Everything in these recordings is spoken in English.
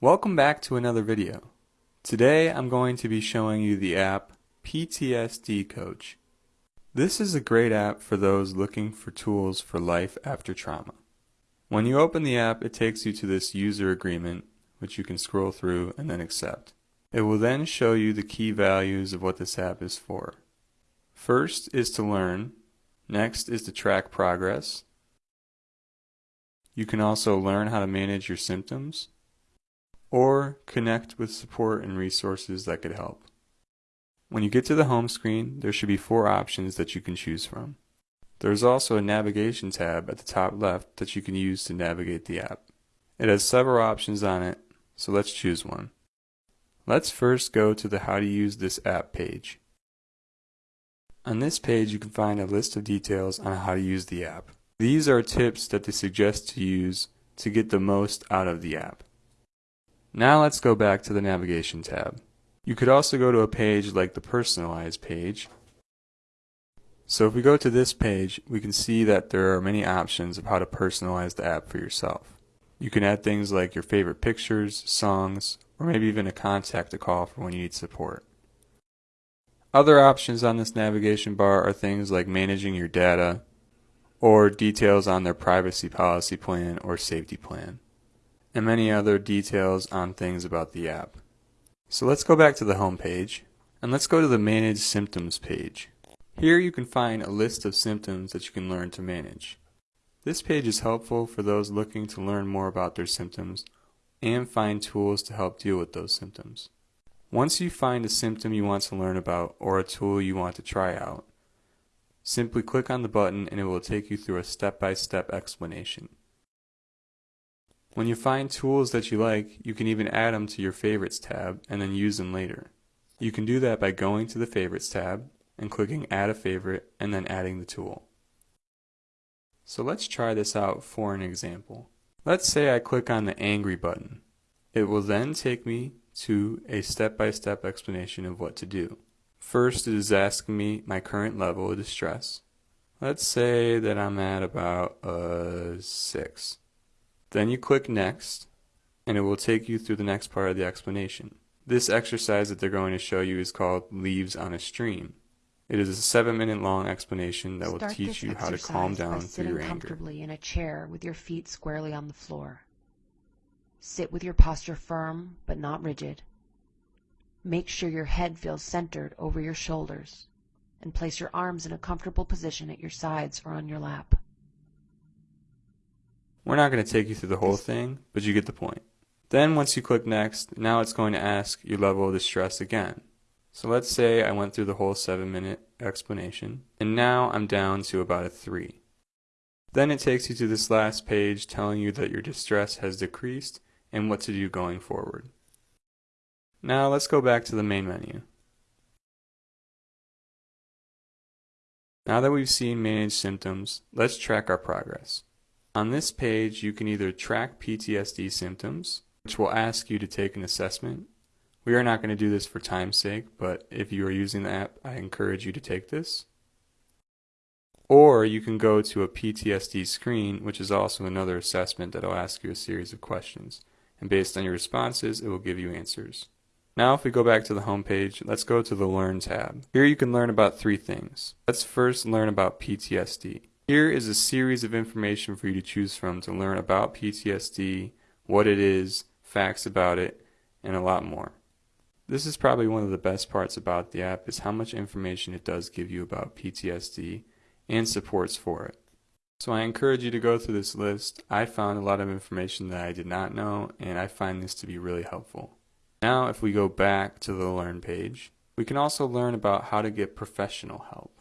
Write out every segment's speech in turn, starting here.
Welcome back to another video. Today I'm going to be showing you the app PTSD Coach. This is a great app for those looking for tools for life after trauma. When you open the app it takes you to this user agreement which you can scroll through and then accept. It will then show you the key values of what this app is for. First is to learn, next is to track progress, you can also learn how to manage your symptoms or connect with support and resources that could help. When you get to the home screen, there should be four options that you can choose from. There's also a navigation tab at the top left that you can use to navigate the app. It has several options on it, so let's choose one. Let's first go to the how to use this app page. On this page you can find a list of details on how to use the app. These are tips that they suggest to use to get the most out of the app. Now let's go back to the navigation tab. You could also go to a page like the personalized page. So if we go to this page, we can see that there are many options of how to personalize the app for yourself. You can add things like your favorite pictures, songs, or maybe even a contact to call for when you need support. Other options on this navigation bar are things like managing your data, or details on their privacy policy plan or safety plan, and many other details on things about the app. So let's go back to the home page, and let's go to the Manage Symptoms page. Here you can find a list of symptoms that you can learn to manage. This page is helpful for those looking to learn more about their symptoms and find tools to help deal with those symptoms. Once you find a symptom you want to learn about or a tool you want to try out, Simply click on the button and it will take you through a step-by-step -step explanation. When you find tools that you like, you can even add them to your Favorites tab and then use them later. You can do that by going to the Favorites tab and clicking Add a Favorite and then adding the tool. So let's try this out for an example. Let's say I click on the Angry button. It will then take me to a step-by-step -step explanation of what to do. First it is asking me my current level of distress. Let's say that I'm at about a 6. Then you click next and it will take you through the next part of the explanation. This exercise that they're going to show you is called Leaves on a Stream. It is a seven minute long explanation that Start will teach you how to calm down through your anger. comfortably in a chair with your feet squarely on the floor. Sit with your posture firm but not rigid. Make sure your head feels centered over your shoulders and place your arms in a comfortable position at your sides or on your lap. We're not going to take you through the whole thing, but you get the point. Then once you click next, now it's going to ask your level of distress again. So let's say I went through the whole 7 minute explanation, and now I'm down to about a 3. Then it takes you to this last page telling you that your distress has decreased and what to do going forward. Now let's go back to the main menu. Now that we've seen manage symptoms, let's track our progress. On this page, you can either track PTSD symptoms, which will ask you to take an assessment. We are not going to do this for time's sake, but if you are using the app, I encourage you to take this. Or you can go to a PTSD screen, which is also another assessment that will ask you a series of questions. And based on your responses, it will give you answers. Now if we go back to the home page, let's go to the Learn tab. Here you can learn about three things. Let's first learn about PTSD. Here is a series of information for you to choose from to learn about PTSD, what it is, facts about it, and a lot more. This is probably one of the best parts about the app is how much information it does give you about PTSD and supports for it. So I encourage you to go through this list. I found a lot of information that I did not know and I find this to be really helpful. Now if we go back to the Learn page, we can also learn about how to get professional help.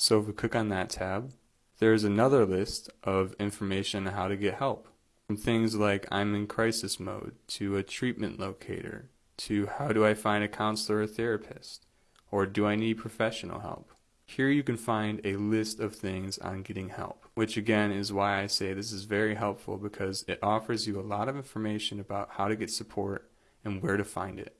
So if we click on that tab, there's another list of information on how to get help. From things like I'm in crisis mode, to a treatment locator, to how do I find a counselor or therapist, or do I need professional help. Here you can find a list of things on getting help, which again is why I say this is very helpful because it offers you a lot of information about how to get support and where to find it.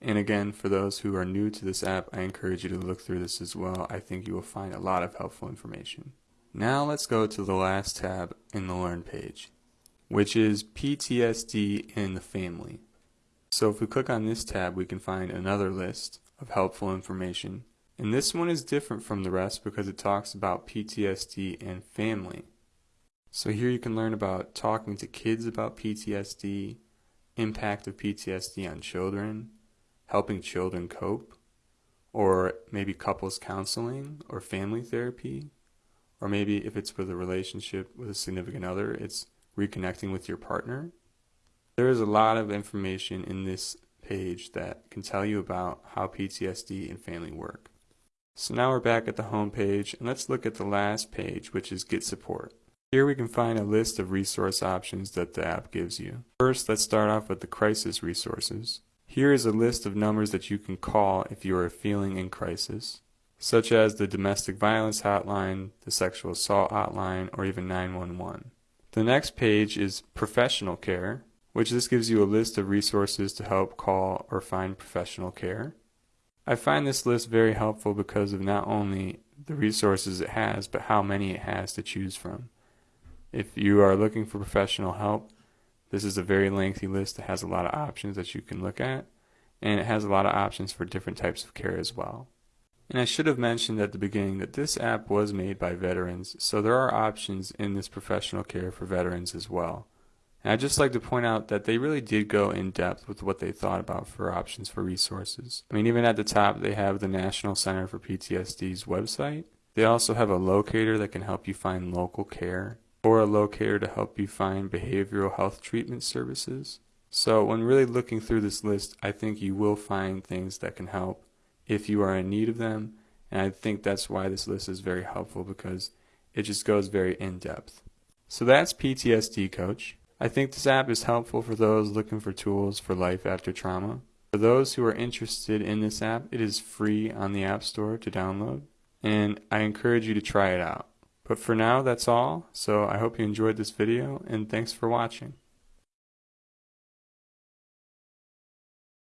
And again, for those who are new to this app, I encourage you to look through this as well. I think you will find a lot of helpful information. Now let's go to the last tab in the Learn page. which is PTSD in the family. So if we click on this tab, we can find another list of helpful information. And this one is different from the rest because it talks about PTSD and family. So here you can learn about talking to kids about PTSD, impact of PTSD on children, helping children cope, or maybe couples counseling or family therapy, or maybe if it's with a relationship with a significant other, it's reconnecting with your partner. There is a lot of information in this page that can tell you about how PTSD and family work. So now we're back at the home page and let's look at the last page which is Get Support. Here we can find a list of resource options that the app gives you. First let's start off with the crisis resources. Here is a list of numbers that you can call if you are feeling in crisis, such as the domestic violence hotline, the sexual assault hotline, or even 911. The next page is professional care, which this gives you a list of resources to help call or find professional care. I find this list very helpful because of not only the resources it has, but how many it has to choose from. If you are looking for professional help, this is a very lengthy list that has a lot of options that you can look at, and it has a lot of options for different types of care as well. And I should have mentioned at the beginning that this app was made by veterans, so there are options in this professional care for veterans as well. And I'd just like to point out that they really did go in depth with what they thought about for options for resources. I mean, even at the top, they have the National Center for PTSD's website. They also have a locator that can help you find local care, or a locator to help you find behavioral health treatment services. So, when really looking through this list, I think you will find things that can help if you are in need of them. And I think that's why this list is very helpful because it just goes very in depth. So, that's PTSD Coach. I think this app is helpful for those looking for tools for life after trauma. For those who are interested in this app, it is free on the App Store to download, and I encourage you to try it out. But for now, that's all, so I hope you enjoyed this video, and thanks for watching.